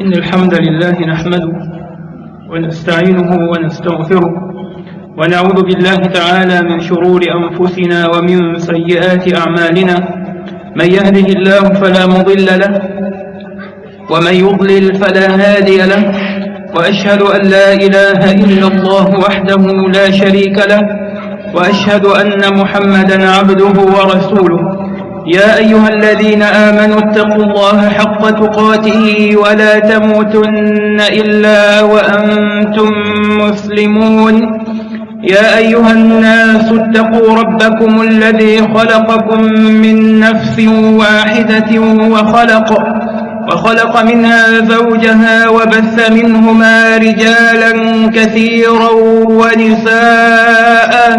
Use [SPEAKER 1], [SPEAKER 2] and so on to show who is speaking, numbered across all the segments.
[SPEAKER 1] إن الحمد لله نحمده ونستعينه ونستغفره ونعوذ بالله تعالى من شرور أنفسنا ومن سيئات أعمالنا من يهده الله فلا مضل له ومن يضلل فلا هادي له وأشهد أن لا إله إلا الله وحده لا شريك له وأشهد أن محمدا عبده ورسوله يا أيها الذين آمنوا اتقوا الله حق تقاته ولا تموتن إلا وأنتم مسلمون يا أيها الناس اتقوا ربكم الذي خلقكم من نفس واحدة وخلق وخلق منها زوجها وبث منهما رجالا كثيرا ونساء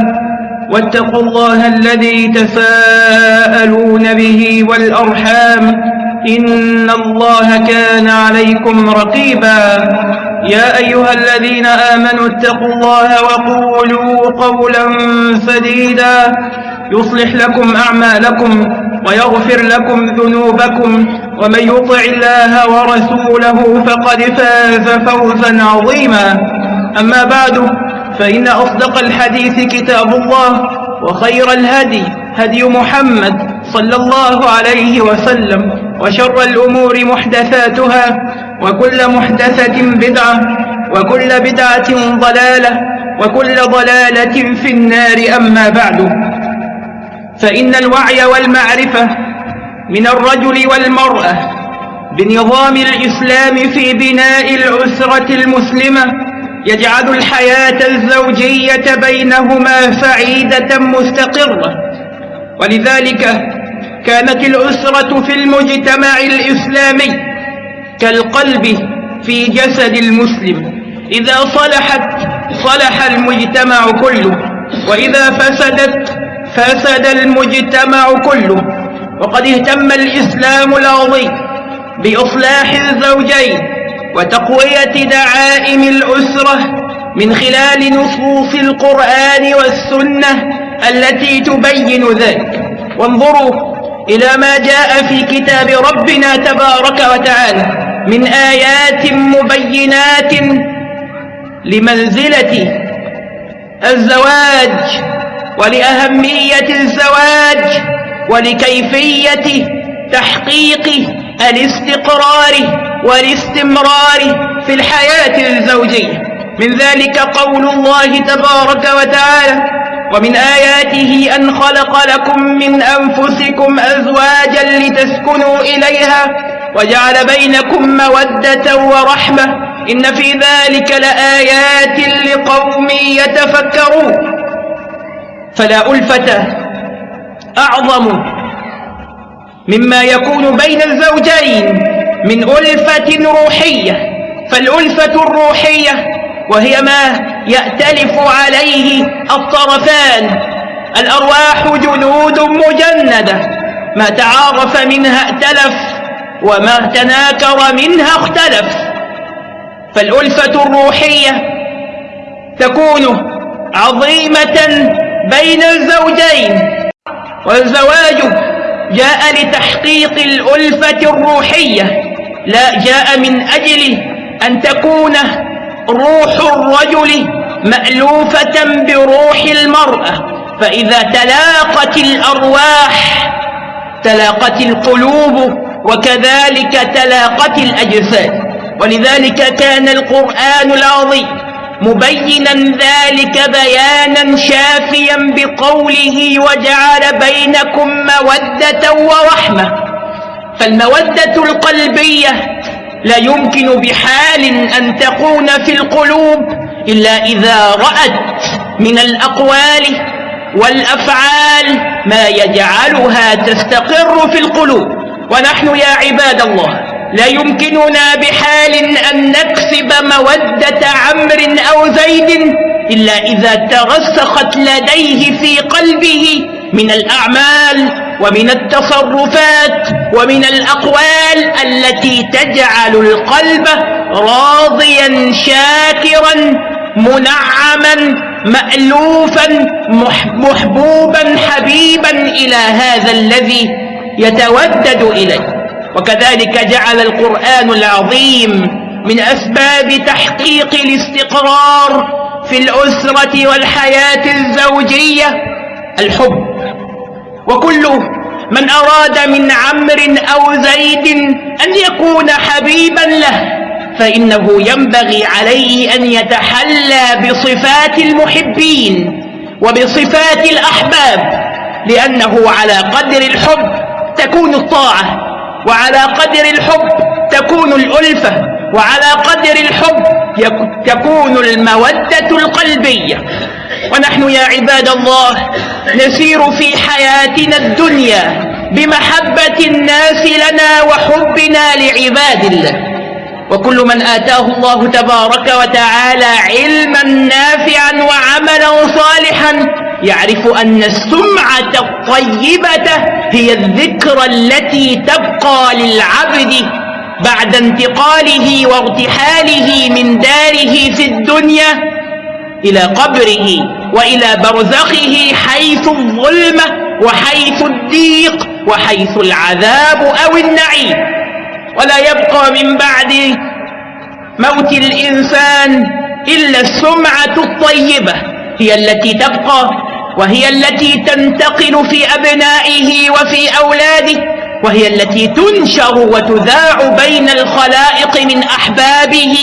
[SPEAKER 1] واتقوا الله الذي تساءلون به والأرحام إن الله كان عليكم رقيبا يا أيها الذين آمنوا اتقوا الله وقولوا قولا سديدا يصلح لكم أعمالكم ويغفر لكم ذنوبكم ومن يطع الله ورسوله فقد فاز فوزا عظيما أما بعد فإن أصدق الحديث كتاب الله وخير الهدي هدي محمد صلى الله عليه وسلم وشر الأمور محدثاتها وكل محدثة بدعة وكل بدعة ضلالة وكل ضلالة في النار أما بعد فإن الوعي والمعرفة من الرجل والمرأة بنظام الإسلام في بناء الأسرة المسلمة يجعل الحياة الزوجية بينهما سعيدة مستقرة ولذلك كانت الأسرة في المجتمع الإسلامي كالقلب في جسد المسلم إذا صلحت صلح المجتمع كله وإذا فسدت فسد المجتمع كله وقد اهتم الإسلام العظيم بإصلاح الزوجين وتقوية دعائم الأسرة من خلال نصوص القرآن والسنة التي تبين ذلك وانظروا إلى ما جاء في كتاب ربنا تبارك وتعالى من آيات مبينات لمنزلة الزواج ولأهمية الزواج ولكيفية تحقيق الاستقرار والاستمرار في الحياة الزوجية من ذلك قول الله تبارك وتعالى ومن آياته أن خلق لكم من أنفسكم أزواجا لتسكنوا إليها وجعل بينكم مودة ورحمة إن في ذلك لآيات لقوم يتفكرون فلا ألفة أعظم مما يكون بين الزوجين من ألفة روحية فالألفة الروحية وهي ما يأتلف عليه الطرفان الأرواح جنود مجندة ما تعارف منها ائتلف وما تناكر منها اختلف فالألفة الروحية تكون عظيمة بين الزوجين والزواج جاء لتحقيق الألفة الروحية لا جاء من أجل أن تكون روح الرجل مألوفة بروح المرأة فإذا تلاقت الأرواح تلاقت القلوب وكذلك تلاقت الأجساد ولذلك كان القرآن العظيم مبينا ذلك بيانا شافيا بقوله وجعل بينكم مودة ورحمة فالمودة القلبية لا يمكن بحال أن تكون في القلوب إلا إذا رأت من الأقوال والأفعال ما يجعلها تستقر في القلوب ونحن يا عباد الله لا يمكننا بحال أن نكسب مودة عمر أو زيد إلا إذا ترسخت لديه في قلبه من الأعمال ومن التصرفات ومن الأقوال التي تجعل القلب راضيا شاكرا منعما مألوفا محبوبا حبيبا إلى هذا الذي يتودد إليه وكذلك جعل القرآن العظيم من أسباب تحقيق الاستقرار في الأسرة والحياة الزوجية الحب وكل من أراد من عمر أو زيد أن يكون حبيبا له فإنه ينبغي عليه أن يتحلى بصفات المحبين وبصفات الأحباب لأنه على قدر الحب تكون الطاعة وعلى قدر الحب تكون الألفة وعلى قدر الحب تكون المودة القلبية ونحن يا عباد الله نسير في حياتنا الدنيا بمحبة الناس لنا وحبنا لعباد الله وكل من آتاه الله تبارك وتعالى علما نافعا وعملا صالحا يعرف أن السمعة الطيبة هي الذكرى التي تبقى للعبد بعد انتقاله وارتحاله من داره في الدنيا إلى قبره وإلى برزخه حيث الظلمة وحيث الضيق وحيث العذاب أو النعيم ولا يبقى من بعد موت الإنسان إلا السمعة الطيبة هي التي تبقى وهي التي تنتقل في أبنائه وفي أولاده وهي التي تنشر وتذاع بين الخلائق من أحبابه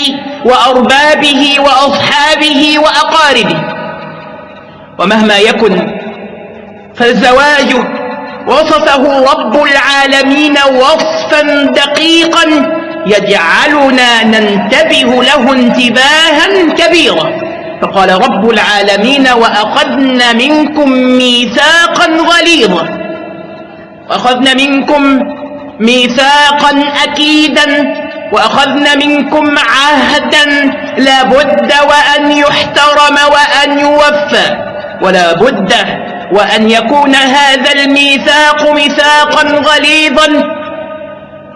[SPEAKER 1] وأربابه وأصحابه وأقاربه ومهما يكن فالزواج وصفه رب العالمين وصفا دقيقا يجعلنا ننتبه له انتباها كبيرا فقال رب العالمين وأخذنا منكم ميثاقا غليظا وأخذنا منكم ميثاقا أكيدا وأخذنا منكم عهدا لابد وأن يحترم وأن يوفى ولا بد وأن يكون هذا الميثاق ميثاقا غليظا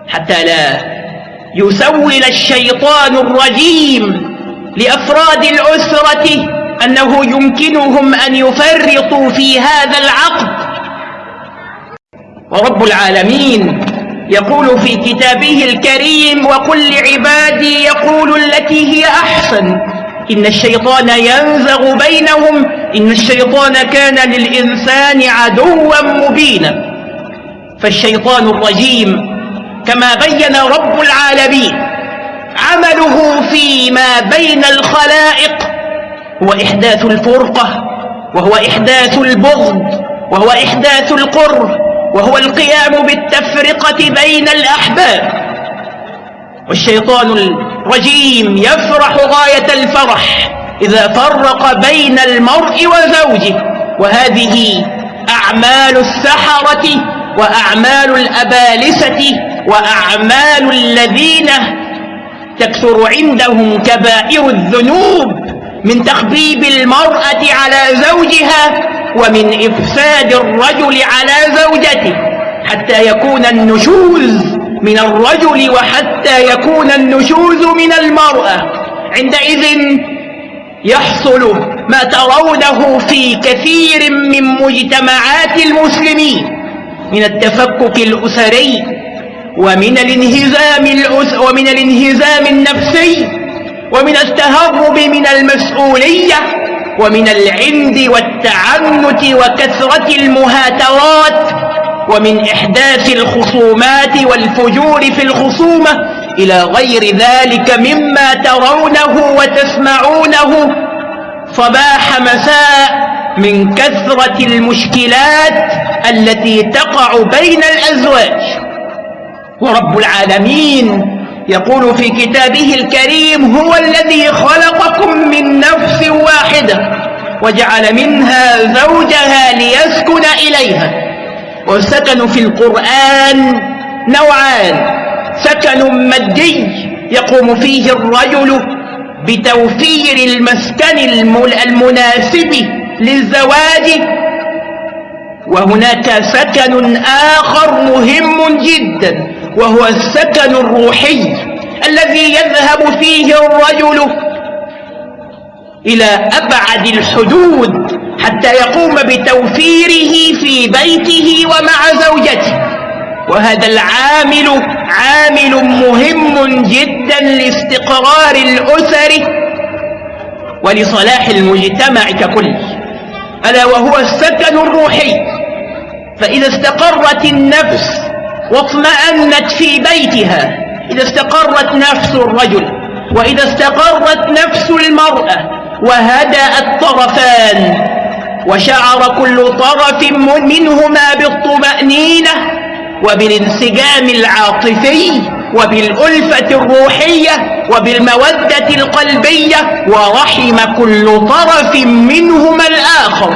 [SPEAKER 1] حتى لا يسول الشيطان الرجيم لأفراد الأسرة أنه يمكنهم أن يفرطوا في هذا العقد رب العالمين يقول في كتابه الكريم وقل لعبادي يقول التي هي أحسن إن الشيطان ينزغ بينهم إن الشيطان كان للإنسان عدوا مبينا فالشيطان الرجيم كما بين رب العالمين عمله فيما بين الخلائق هو إحداث الفرقة وهو إحداث البغض وهو إحداث القرب وهو القيام بالتفرقة بين الأحباب والشيطان الرجيم يفرح غاية الفرح إذا فرق بين المرء وزوجه وهذه أعمال السحرة وأعمال الأبالسة وأعمال الذين تكثر عندهم كبائر الذنوب من تخبيب المرأة على زوجها ومن إفساد الرجل على زوجته حتى يكون النشوز من الرجل وحتى يكون النشوز من المرأة عندئذ يحصل ما ترونه في كثير من مجتمعات المسلمين من التفكك الأسري ومن الانهزام الأس ومن الانهزام النفسي ومن التهرب من المسؤولية ومن العند والتعنت وكثرة المهاترات ومن إحداث الخصومات والفجور في الخصومة إلى غير ذلك مما ترونه وتسمعونه صباح مساء من كثرة المشكلات التي تقع بين الأزواج ورب العالمين يقول في كتابه الكريم هو الذي خلقكم من نفس واحدة وجعل منها زوجها ليسكن إليها والسكن في القرآن نوعان سكن مادي يقوم فيه الرجل بتوفير المسكن المناسب للزواج وهناك سكن آخر مهم جداً وهو السكن الروحي الذي يذهب فيه الرجل إلى أبعد الحدود حتى يقوم بتوفيره في بيته ومع زوجته وهذا العامل عامل مهم جدا لاستقرار الأسر ولصلاح المجتمع ككل ألا وهو السكن الروحي فإذا استقرت النفس واطمأنت في بيتها إذا استقرت نفس الرجل وإذا استقرت نفس المرأة وهدأ الطرفان وشعر كل طرف منهما بالطمأنينة وبالانسجام العاطفي وبالألفة الروحية وبالمودة القلبية ورحم كل طرف منهما الآخر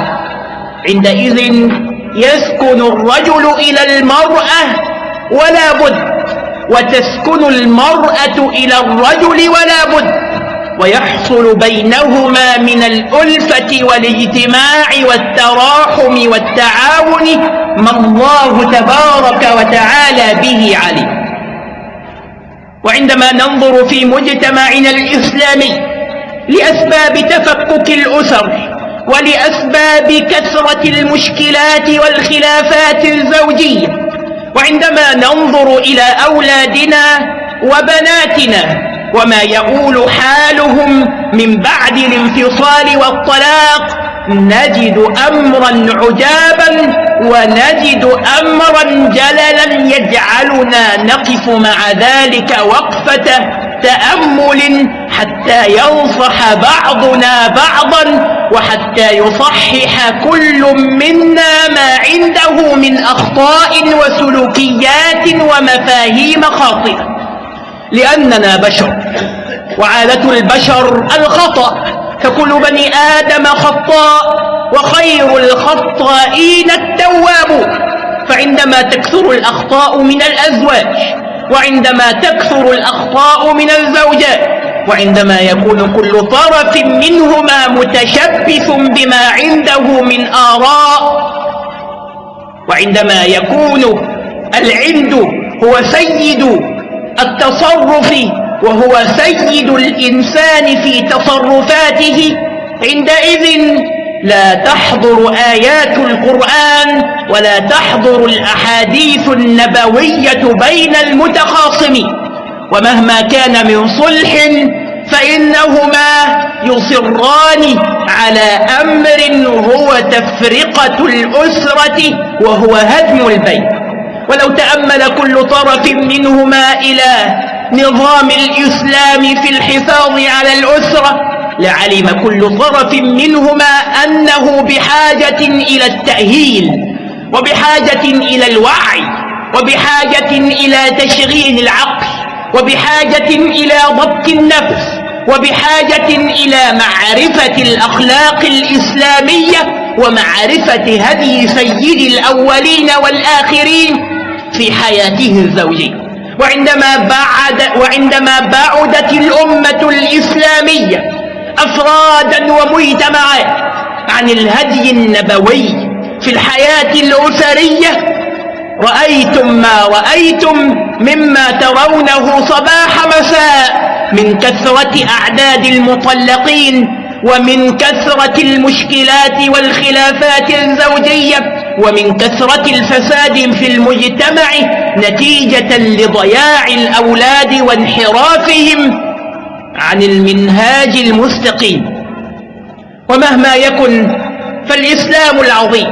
[SPEAKER 1] عندئذ يسكن الرجل إلى المرأة ولا بد وتسكن المرأة إلى الرجل ولا بد ويحصل بينهما من الألفة والاجتماع والتراحم والتعاون ما الله تبارك وتعالى به عليم وعندما ننظر في مجتمعنا الإسلامي لأسباب تفكك الأسر ولأسباب كثرة المشكلات والخلافات الزوجية وعندما ننظر إلى أولادنا وبناتنا وما يقول حالهم من بعد الانفصال والطلاق نجد أمرا عجابا ونجد أمرا جللا يجعلنا نقف مع ذلك وقفة تأمل حتى ينصح بعضنا بعضا وحتى يصحح كل منا ما عنده من أخطاء وسلوكيات ومفاهيم خاطئة لأننا بشر وعادة البشر الخطأ فكل بني آدم خطاء وخير الخطائين التوابون فعندما تكثر الأخطاء من الأزواج وعندما تكثر الأخطاء من الزوجات وعندما يكون كل طرف منهما متشبث بما عنده من آراء وعندما يكون العند هو سيد التصرف وهو سيد الإنسان في تصرفاته عندئذ لا تحضر آيات القرآن ولا تحضر الأحاديث النبوية بين المتخاصمين ومهما كان من صلح فإنهما يصران على أمر هو تفرقة الأسرة وهو هدم البيت ولو تأمل كل طرف منهما إلى نظام الإسلام في الحفاظ على الأسرة لعلم كل طرف منهما أنه بحاجة إلى التأهيل وبحاجة إلى الوعي وبحاجة إلى تشغيل العقل وبحاجة إلى ضبط النفس وبحاجة إلى معرفة الأخلاق الإسلامية ومعرفة هدي سيد الأولين والآخرين في حياته الزوجية وعندما بعد وعندما بعدت الأمة الإسلامية أفرادا ومجتمعات عن الهدي النبوي في الحياة الأسرية رأيتم ما رأيتم مما ترونه صباح مساء من كثرة أعداد المطلقين ومن كثرة المشكلات والخلافات الزوجية ومن كثرة الفساد في المجتمع نتيجة لضياع الأولاد وانحرافهم عن المنهاج المستقيم ومهما يكن فالإسلام العظيم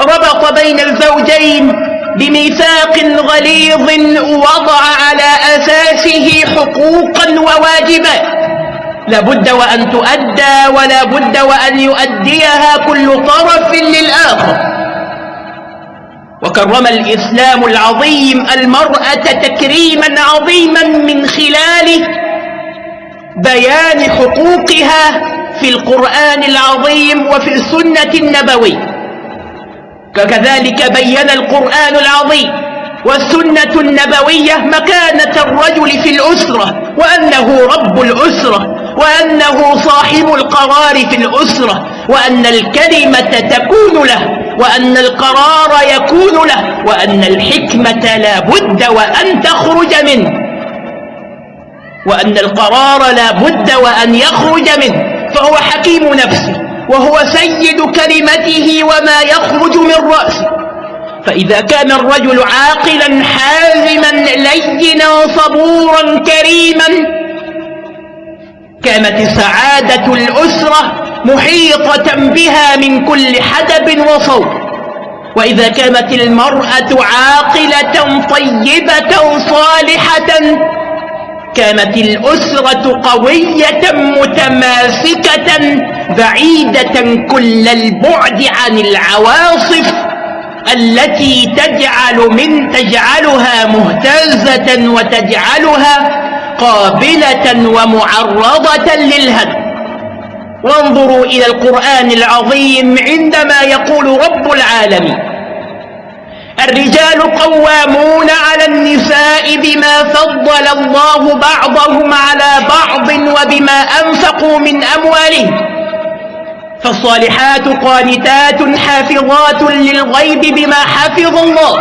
[SPEAKER 1] ربط بين الزوجين بميثاق غليظ وضع على أساسه حقوقا وواجبات لا بد وأن تؤدى ولا بد وأن يؤديها كل طرف للآخر وكرم الإسلام العظيم المرأة تكريما عظيما من خلال بيان حقوقها في القرآن العظيم وفي السنة النبوية كذلك بين القرآن العظيم والسنة النبوية مكانة الرجل في الأسرة وأنه رب الأسرة وأنه صاحب القرار في الأسرة وأن الكلمة تكون له وأن القرار يكون له وأن الحكمة لا بد وأن تخرج منه وأن القرار لا بد وأن يخرج منه فهو حكيم نفسه وهو سيد كلمته وما يخرج من رأسه فإذا كان الرجل عاقلا حازما لينا صبورا كريما كانت سعادة الأسرة محيطة بها من كل حدب وصوب وإذا كانت المرأة عاقلة طيبة صالحة كانت الأسرة قوية متماسكة بعيدة كل البعد عن العواصف التي تجعل من تجعلها مهتزة وتجعلها قابلة ومعرضة للهدم وانظروا إلى القرآن العظيم عندما يقول رب العالمين الرجال قوامون على النساء بما فضل الله بعضهم على بعض وبما أنفقوا من أموالهم فالصالحات قانتات حافظات للغيب بما حفظ الله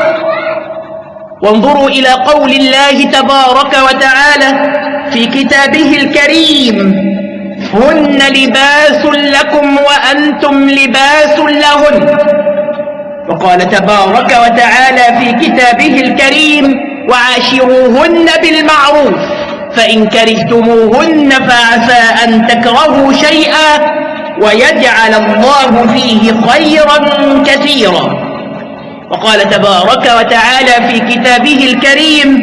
[SPEAKER 1] وانظروا إلى قول الله تبارك وتعالى في كتابه الكريم هن لباس لكم وأنتم لباس لهن وقال تبارك وتعالى في كتابه الكريم وعاشروهن بالمعروف فإن كرهتموهن فعسى أن تكرهوا شيئا ويجعل الله فيه خيرا كثيرا وقال تبارك وتعالى في كتابه الكريم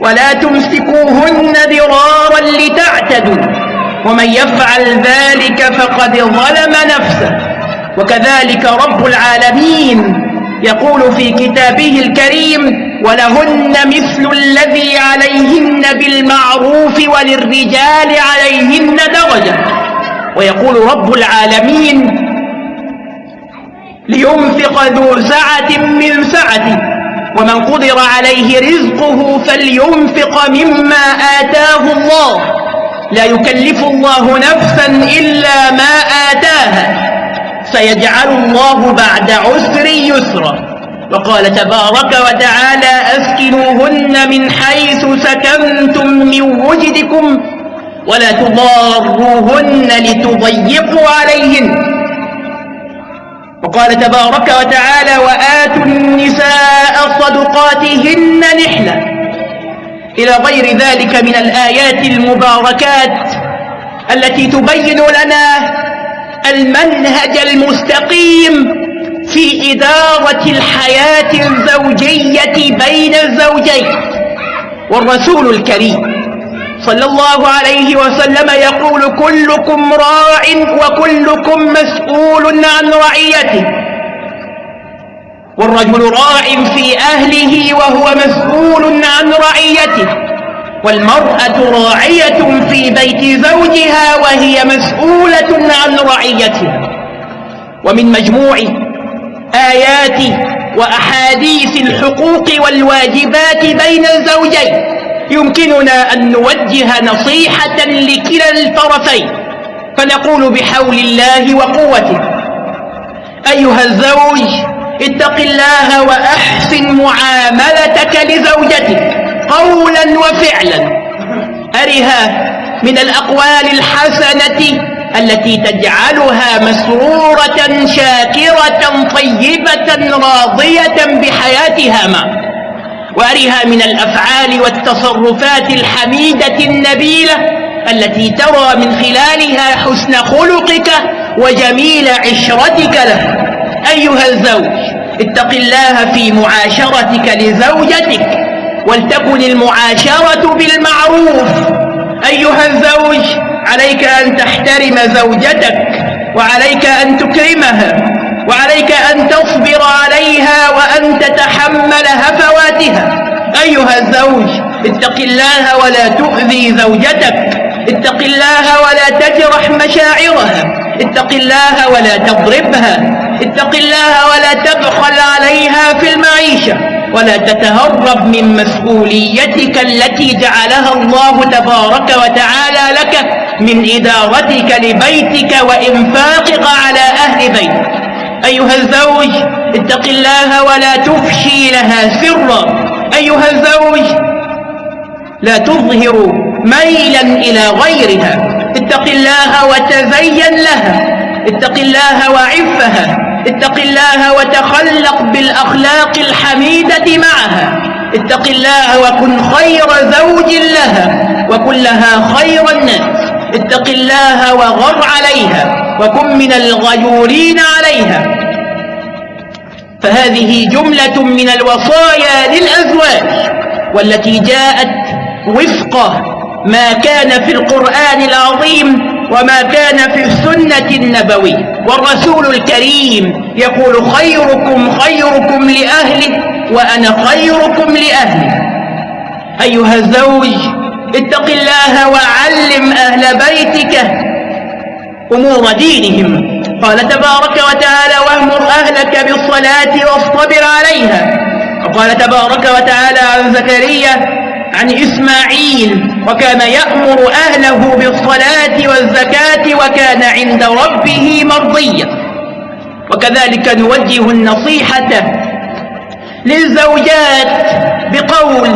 [SPEAKER 1] ولا تمسكوهن ضرارا لتعتدوا ومن يفعل ذلك فقد ظلم نفسه وكذلك رب العالمين يقول في كتابه الكريم ولهن مثل الذي عليهن بالمعروف وللرجال عليهن درجة ويقول رب العالمين لينفق ذو سعة من سعته ومن قدر عليه رزقه فلينفق مما آتاه الله لا يكلف الله نفسا إلا ما آتاها سيجعل الله بعد عسر يسرا وقال تبارك وتعالى أسكنوهن من حيث سكنتم من وجدكم ولا تضاروهن لتضيقوا عليهن وقال تبارك وتعالى وآتوا النساء صدقاتهن نحلة إلى غير ذلك من الآيات المباركات التي تبين لنا المنهج المستقيم في إدارة الحياة الزوجية بين الزوجين والرسول الكريم صلى الله عليه وسلم يقول كلكم راع وكلكم مسؤول عن رعيته والرجل راع في أهله وهو مسؤول عن رعيته والمرأة راعية في بيت زوجها وهي مسؤولة عن رعيتها ومن مجموع آيات وأحاديث الحقوق والواجبات بين الزوجين يمكننا أن نوجه نصيحة لكلا الطرفين فنقول بحول الله وقوته أيها الزوج اتق الله وأحسن معاملتك لزوجتك قولا وفعلا أرها من الأقوال الحسنة التي تجعلها مسرورة شاكرة طيبة راضية بحياتها معك وارها من الافعال والتصرفات الحميده النبيله التي ترى من خلالها حسن خلقك وجميل عشرتك له ايها الزوج اتق الله في معاشرتك لزوجتك ولتكن المعاشرة بالمعروف أيها الزوج عليك أن تحترم زوجتك وعليك أن تكرمها وعليك أن تصبر عليها وأن تتحمل هفواتها أيها الزوج اتق الله ولا تؤذي زوجتك اتق الله ولا تجرح مشاعرها اتق الله ولا تضربها اتق الله ولا تبخل عليها في المعيشة ولا تتهرب من مسؤوليتك التي جعلها الله تبارك وتعالى لك من إدارتك لبيتك وإنفاقك على أهل بيتك أيها الزوج اتق الله ولا تفشي لها سرا أيها الزوج لا تظهر ميلا إلى غيرها اتق الله وتزين لها اتق الله وعفها اتق الله وتخلق بالأخلاق الحميدة معها اتق الله وكن خير زوج لها وكن لها خير الناس اتق الله وغر عليها وكن من الغيورين عليها فهذه جملة من الوصايا للأزواج والتي جاءت وفق ما كان في القرآن العظيم وما كان في السنة النبوية والرسول الكريم يقول خيركم خيركم لأهله وأنا خيركم لأهله أيها الزوج اتق الله وعلم أهل بيتك أمور دينهم قال تبارك وتعالى وامر أهلك بالصلاة واصطبر عليها وقال تبارك وتعالى عن زكريا عن إسماعيل وكان يأمر أهله بالصلاة والزكاة وكان عند ربه مرضيا وكذلك نوجه النصيحة للزوجات بقول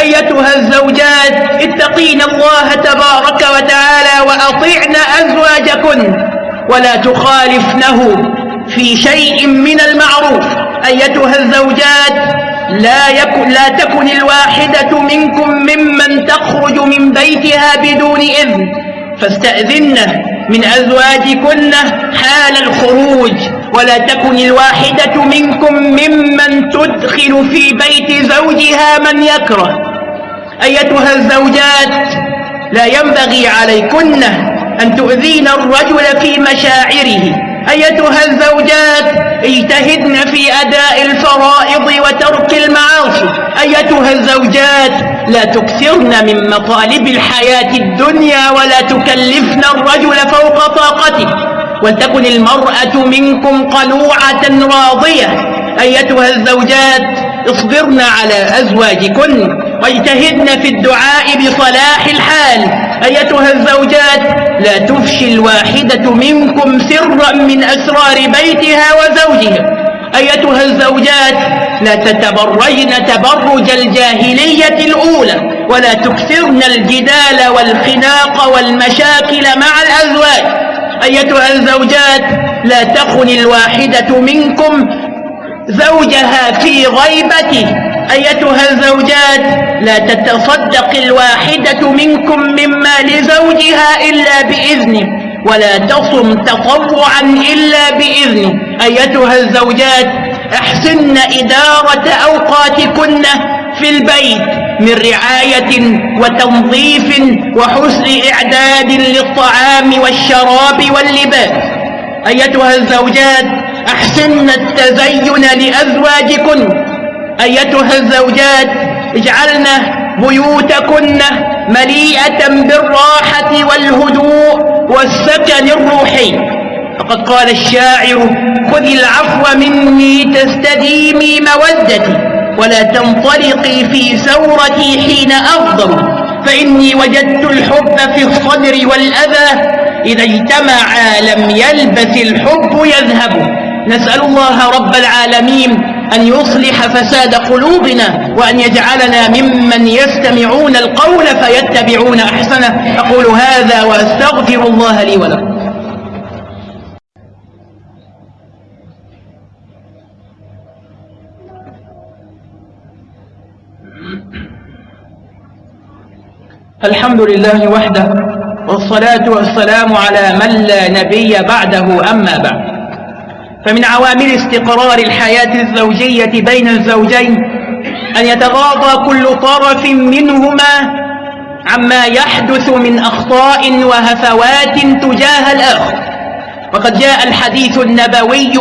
[SPEAKER 1] أيتها الزوجات اتقين الله تبارك وتعالى وأطعن أزواجكن ولا تخالفنه في شيء من المعروف أيتها الزوجات لا, يكن لا تكن الواحدة منكم ممن تخرج من بيتها بدون إذن فاستأذنه من أزواجكن حال الخروج ولا تكن الواحدة منكم ممن تدخل في بيت زوجها من يكره أيتها الزوجات لا ينبغي عليكن أن تؤذين الرجل في مشاعره أيتها الزوجات اجتهدن في أداء الفرائض وترك المعاصي أيتها الزوجات لا تكثرن من مطالب الحياة الدنيا ولا تكلفن الرجل فوق طاقته ولتكن المرأة منكم قنوعة راضية أيتها الزوجات اصبرن على أزواجكن واجتهدن في الدعاء بصلاح الحال أيتها الزوجات لا تفشي الواحدة منكم سرا من أسرار بيتها وزوجها أيتها الزوجات لا تتبرجن تبرج الجاهلية الأولى ولا تكثرن الجدال والخناق والمشاكل مع الأزواج أيتها الزوجات لا تخن الواحدة منكم زوجها في غيبته أيتها الزوجات لا تتصدق الواحدة منكم مما لزوجها إلا بإذنه ولا تصم تطوعا إلا بإذنه أيتها الزوجات أحسن إدارة أوقاتكن في البيت من رعاية وتنظيف وحسن إعداد للطعام والشراب واللباس أيتها الزوجات أحسن التزين لأزواجكن أيتها الزوجات اجعلن بيوتكن مليئة بالراحة والهدوء والسكن الروحي فقد قال الشاعر خذ العفو مني تستديمي مودتي ولا تنطلقي في ثورتي حين أفضل فإني وجدت الحب في الصدر والأذى إذا اجتمعا لم يلبث الحب يذهب نسأل الله رب العالمين أن يصلح فساد قلوبنا وأن يجعلنا ممن يستمعون القول فيتبعون أحسنه أقول هذا وأستغفر الله لي ولكم الحمد لله وحده والصلاة والسلام على من لا نبي بعده أما بعد فمن عوامل استقرار الحياة الزوجية بين الزوجين أن يتغاضى كل طرف منهما عما يحدث من أخطاء وهفوات تجاه الآخر وقد جاء الحديث النبوي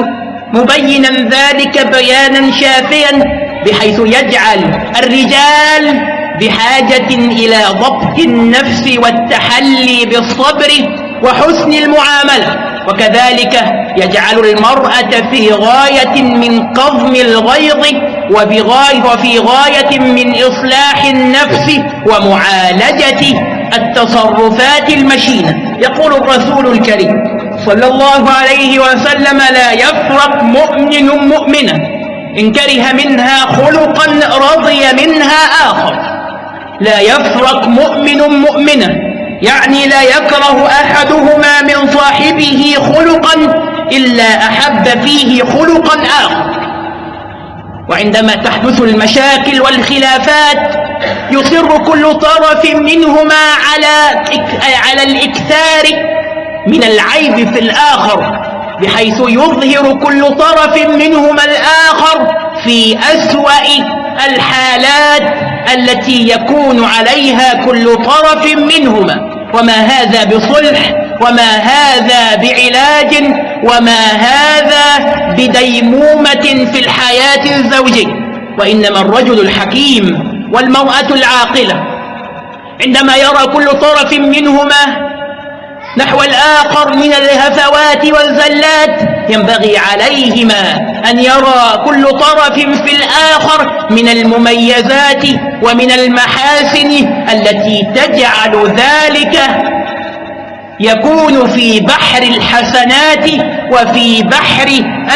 [SPEAKER 1] مبينا ذلك بيانا شافيا بحيث يجعل الرجال بحاجة إلى ضبط النفس والتحلي بالصبر وحسن المعاملة وكذلك يجعل المرأة في غاية من قضم الغيظ وبغاية وفي غاية من إصلاح النفس ومعالجة التصرفات المشينة يقول الرسول الكريم صلى الله عليه وسلم لا يفرق مؤمن مؤمنا إن كره منها خلقا رضي منها آخر لا يفرق مؤمن مؤمنا يعني لا يكره أحدهما من صاحبه خلقا إلا أحب فيه خلقا آخر وعندما تحدث المشاكل والخلافات يصر كل طرف منهما على على الإكثار من العيب في الآخر بحيث يظهر كل طرف منهما الآخر في أسوأ الحالات التي يكون عليها كل طرف منهما وما هذا بصلح وما هذا بعلاج وما هذا بديمومة في الحياة الزوجية وإنما الرجل الحكيم والمرأة العاقلة عندما يرى كل طرف منهما نحو الآخر من الهفوات والزلات ينبغي عليهما أن يرى كل طرف في الآخر من المميزات ومن المحاسن التي تجعل ذلك يكون في بحر الحسنات وفي بحر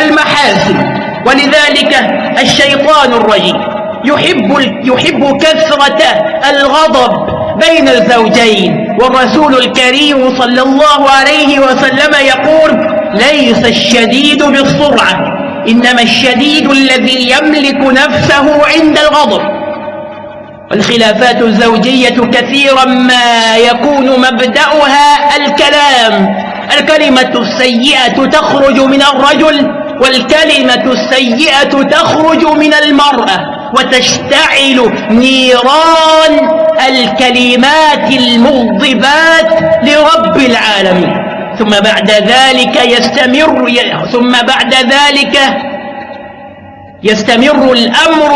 [SPEAKER 1] المحاسن ولذلك الشيطان الرجيم يحب, يحب كثرة الغضب بين الزوجين والرسول الكريم صلى الله عليه وسلم يقول ليس الشديد بالسرعة إنما الشديد الذي يملك نفسه عند الغضب الخلافات الزوجية كثيرا ما يكون مبدأها الكلام الكلمة السيئة تخرج من الرجل والكلمة السيئة تخرج من المرأة وتشتعل نيران الكلمات المغضبات لرب العالمين ثم بعد ذلك يستمر ثم بعد ذلك يستمر الأمر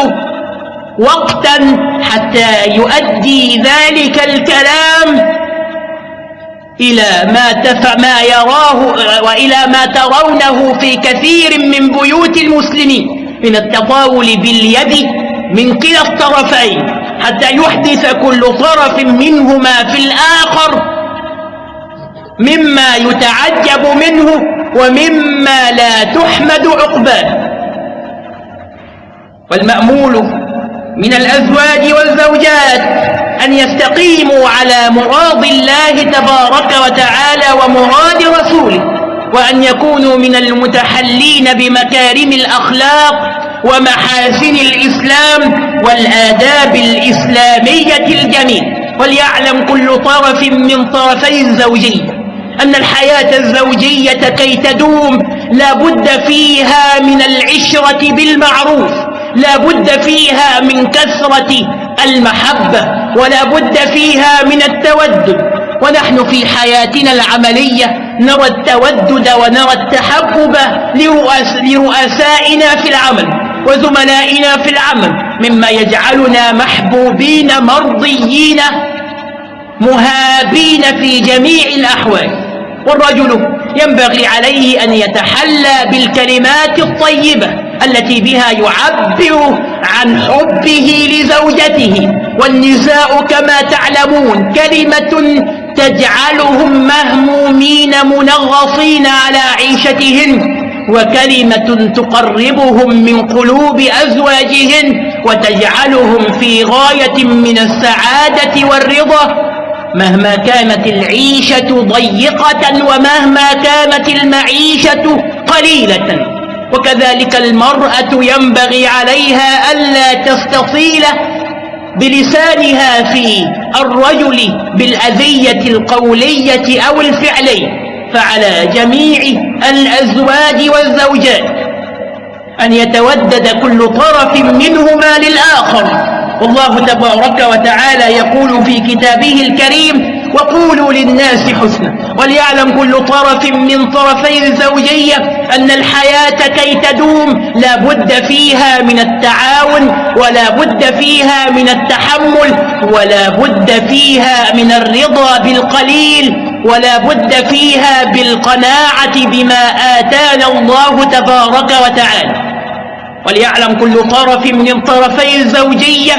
[SPEAKER 1] وقتا حتى يؤدي ذلك الكلام إلى ما تف ما يراه وإلى ما ترونه في كثير من بيوت المسلمين من التطاول باليد من كلا الطرفين حتى يحدث كل طرف منهما في الآخر مما يتعجب منه ومما لا تحمد عقباه والمأمول من الأزواج والزوجات أن يستقيموا على مراد الله تبارك وتعالى ومراد رسوله وأن يكونوا من المتحلين بمكارم الأخلاق ومحاسن الإسلام والآداب الإسلامية الجميل وليعلم كل طرف من طرفي الزوجية أن الحياة الزوجية كي تدوم لابد فيها من العشرة بالمعروف لابد فيها من كثرة المحبة ولا بد فيها من التودد ونحن في حياتنا العملية نرى التودد ونرى التحبب لرؤسائنا في العمل وزملائنا في العمل مما يجعلنا محبوبين مرضيين مهابين في جميع الأحوال والرجل ينبغي عليه أن يتحلى بالكلمات الطيبة التي بها يعبر عن حبه لزوجته والنساء كما تعلمون كلمة تجعلهم مهمومين منغصين على عيشتهن وكلمة تقربهم من قلوب أزواجهن وتجعلهم في غاية من السعادة والرضا مهما كانت العيشة ضيقة ومهما كانت المعيشة قليلة وكذلك المرأة ينبغي عليها ألا تستطيل بلسانها في الرجل بالأذية القولية أو الفعلية فعلى جميع الأزواج والزوجات أن يتودد كل طرف منهما للآخر والله تبارك وتعالى يقول في كتابه الكريم وقولوا للناس حسنا وليعلم كل طرف من طرفي الزوجية أن الحياة كي تدوم لا بد فيها من التعاون ولا بد فيها من التحمل ولا بد فيها من الرضا بالقليل ولا بد فيها بالقناعة بما آتانا الله تبارك وتعالى وليعلم كل طرف من طرفي الزوجية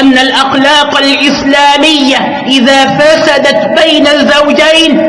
[SPEAKER 1] أن الأخلاق الإسلامية إذا فسدت بين الزوجين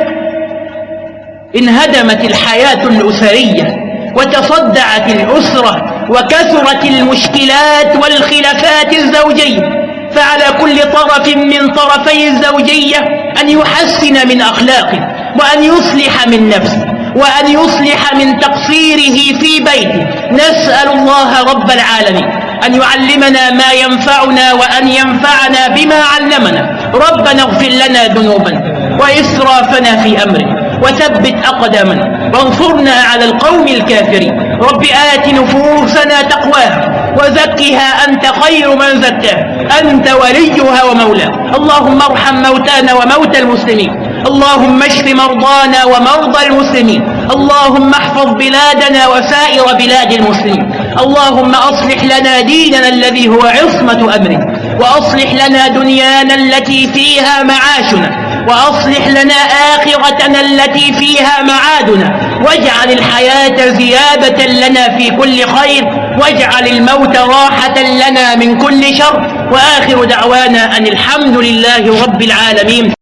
[SPEAKER 1] انهدمت الحياة الأسرية وتصدعت الأسرة وكثرت المشكلات والخلافات الزوجية فعلى كل طرف من طرفي الزوجية أن يحسن من أخلاقه وأن يصلح من نفسه وأن يصلح من تقصيره في بيته نسأل الله رب العالمين أن يعلمنا ما ينفعنا وأن ينفعنا بما علمنا ربنا اغفر لنا ذنوبنا وإسرافنا في أمره وثبت أقدامنا وانصرنا على القوم الكافرين رب آت نفوسنا تقواها وزكها أنت خير من زكاها أنت وليها ومولاها اللهم ارحم موتانا وموتى المسلمين اللهم اشف مرضانا ومرضى المسلمين اللهم احفظ بلادنا وسائر بلاد المسلمين اللهم أصلح لنا ديننا الذي هو عصمة أمرنا وأصلح لنا دنيانا التي فيها معاشنا وأصلح لنا آخرتنا التي فيها معادنا واجعل الحياة زيادة لنا في كل خير واجعل الموت راحة لنا من كل شر وآخر دعوانا أن الحمد لله رب العالمين